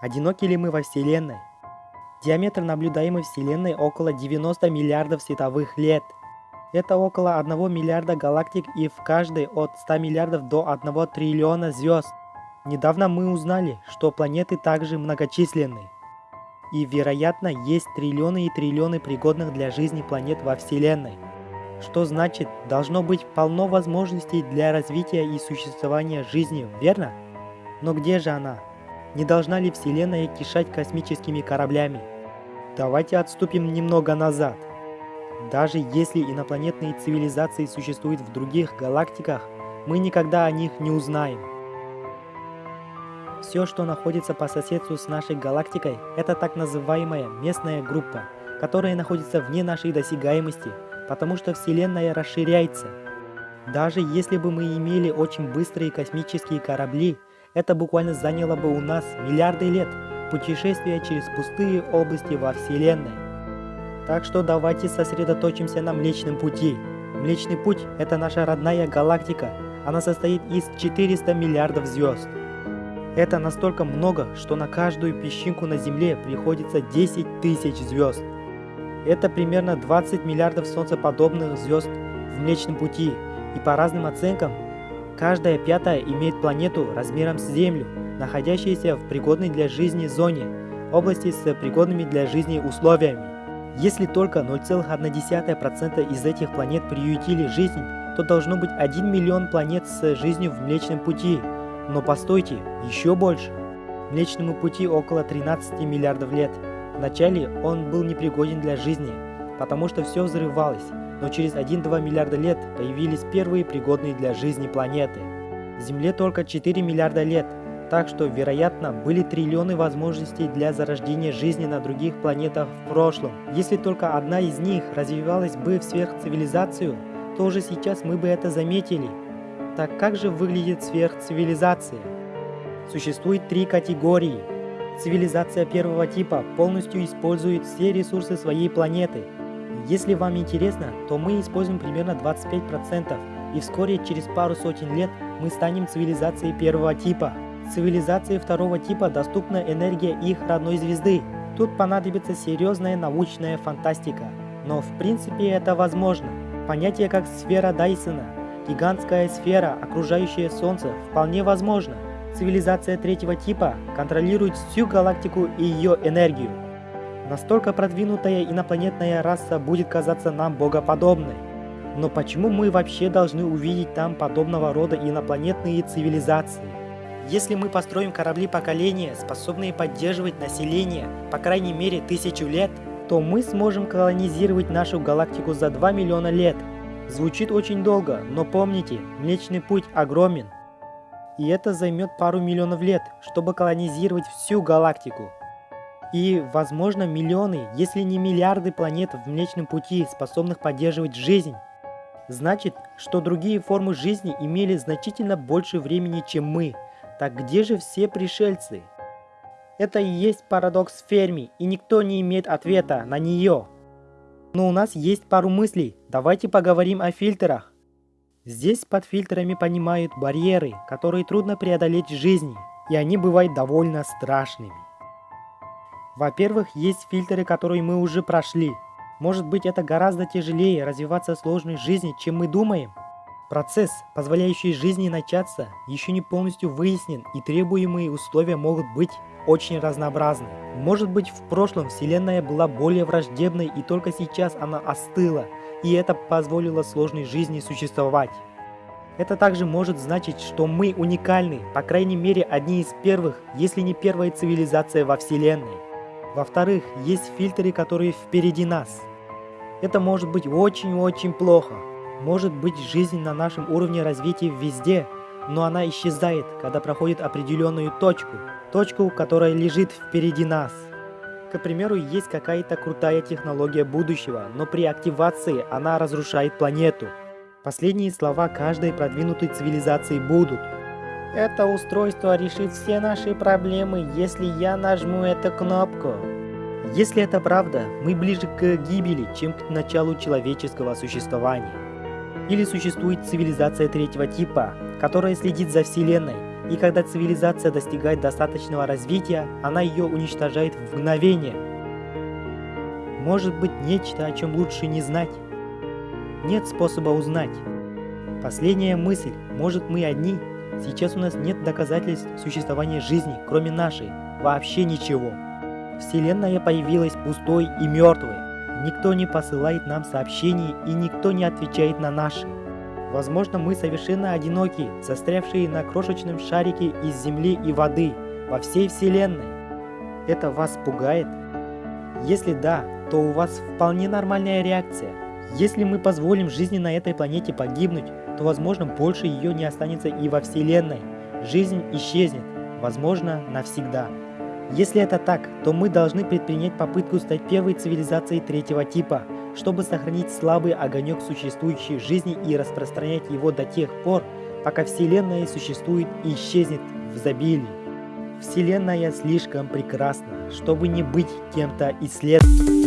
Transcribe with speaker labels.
Speaker 1: Одиноки ли мы во Вселенной? Диаметр наблюдаемой Вселенной около 90 миллиардов световых лет. Это около 1 миллиарда галактик и в каждой от 100 миллиардов до 1 триллиона звезд. Недавно мы узнали, что планеты также многочисленны. И, вероятно, есть триллионы и триллионы пригодных для жизни планет во Вселенной. Что значит, должно быть полно возможностей для развития и существования жизни, верно? Но где же она? Не должна ли Вселенная кишать космическими кораблями? Давайте отступим немного назад. Даже если инопланетные цивилизации существуют в других галактиках, мы никогда о них не узнаем. Все, что находится по соседству с нашей галактикой, это так называемая местная группа, которая находится вне нашей досягаемости, потому что Вселенная расширяется. Даже если бы мы имели очень быстрые космические корабли, это буквально заняло бы у нас миллиарды лет путешествия через пустые области во Вселенной. Так что давайте сосредоточимся на Млечном Пути. Млечный Путь – это наша родная галактика. Она состоит из 400 миллиардов звезд. Это настолько много, что на каждую песчинку на Земле приходится 10 тысяч звезд. Это примерно 20 миллиардов солнцеподобных звезд в Млечном Пути, и по разным оценкам, каждая пятая имеет планету размером с Землю, находящуюся в пригодной для жизни зоне, области с пригодными для жизни условиями. Если только 0,1% из этих планет приютили жизнь, то должно быть 1 миллион планет с жизнью в Млечном Пути – но постойте, еще больше. Млечному пути около 13 миллиардов лет. Вначале он был непригоден для жизни, потому что все взрывалось, но через 1-2 миллиарда лет появились первые пригодные для жизни планеты. Земле только 4 миллиарда лет, так что, вероятно, были триллионы возможностей для зарождения жизни на других планетах в прошлом. Если только одна из них развивалась бы в сверхцивилизацию, то уже сейчас мы бы это заметили. Так как же выглядит сверхцивилизация? Существует три категории. Цивилизация первого типа полностью использует все ресурсы своей планеты. Если вам интересно, то мы используем примерно 25%, и вскоре через пару сотен лет мы станем цивилизацией первого типа. Цивилизации второго типа доступна энергия их родной звезды. Тут понадобится серьезная научная фантастика. Но в принципе это возможно. Понятие как сфера Дайсона Гигантская сфера, окружающая Солнце, вполне возможно. Цивилизация третьего типа контролирует всю галактику и ее энергию. Настолько продвинутая инопланетная раса будет казаться нам богоподобной. Но почему мы вообще должны увидеть там подобного рода инопланетные цивилизации? Если мы построим корабли поколения, способные поддерживать население по крайней мере тысячу лет, то мы сможем колонизировать нашу галактику за 2 миллиона лет – Звучит очень долго, но помните, Млечный Путь огромен. И это займет пару миллионов лет, чтобы колонизировать всю галактику. И, возможно, миллионы, если не миллиарды планет в Млечном Пути, способных поддерживать жизнь. Значит, что другие формы жизни имели значительно больше времени, чем мы. Так где же все пришельцы? Это и есть парадокс Ферми, и никто не имеет ответа на нее. Но у нас есть пару мыслей, давайте поговорим о фильтрах. Здесь под фильтрами понимают барьеры, которые трудно преодолеть в жизни, и они бывают довольно страшными. Во-первых, есть фильтры, которые мы уже прошли. Может быть это гораздо тяжелее развиваться в сложной жизни, чем мы думаем? Процесс, позволяющий жизни начаться, еще не полностью выяснен и требуемые условия могут быть очень разнообразны. Может быть в прошлом Вселенная была более враждебной и только сейчас она остыла, и это позволило сложной жизни существовать. Это также может значить, что мы уникальны, по крайней мере одни из первых, если не первая цивилизация во Вселенной. Во-вторых, есть фильтры, которые впереди нас. Это может быть очень-очень плохо. Может быть жизнь на нашем уровне развития везде, но она исчезает, когда проходит определенную точку, точку, которая лежит впереди нас. К примеру, есть какая-то крутая технология будущего, но при активации она разрушает планету. Последние слова каждой продвинутой цивилизации будут. Это устройство решит все наши проблемы, если я нажму эту кнопку. Если это правда, мы ближе к гибели, чем к началу человеческого существования. Или существует цивилизация третьего типа, которая следит за Вселенной, И когда цивилизация достигает достаточного развития, она ее уничтожает в мгновение. Может быть нечто, о чем лучше не знать. Нет способа узнать. Последняя мысль. Может мы одни? Сейчас у нас нет доказательств существования жизни, кроме нашей. Вообще ничего. Вселенная появилась пустой и мертвой. Никто не посылает нам сообщений и никто не отвечает на наши. Возможно, мы совершенно одиноки, застрявшие на крошечном шарике из земли и воды во всей Вселенной. Это вас пугает? Если да, то у вас вполне нормальная реакция. Если мы позволим жизни на этой планете погибнуть, то возможно больше ее не останется и во Вселенной. Жизнь исчезнет, возможно навсегда. Если это так, то мы должны предпринять попытку стать первой цивилизацией третьего типа, чтобы сохранить слабый огонек существующей жизни и распространять его до тех пор, пока Вселенная существует и исчезнет в изобилии. Вселенная слишком прекрасна, чтобы не быть кем-то исследованным.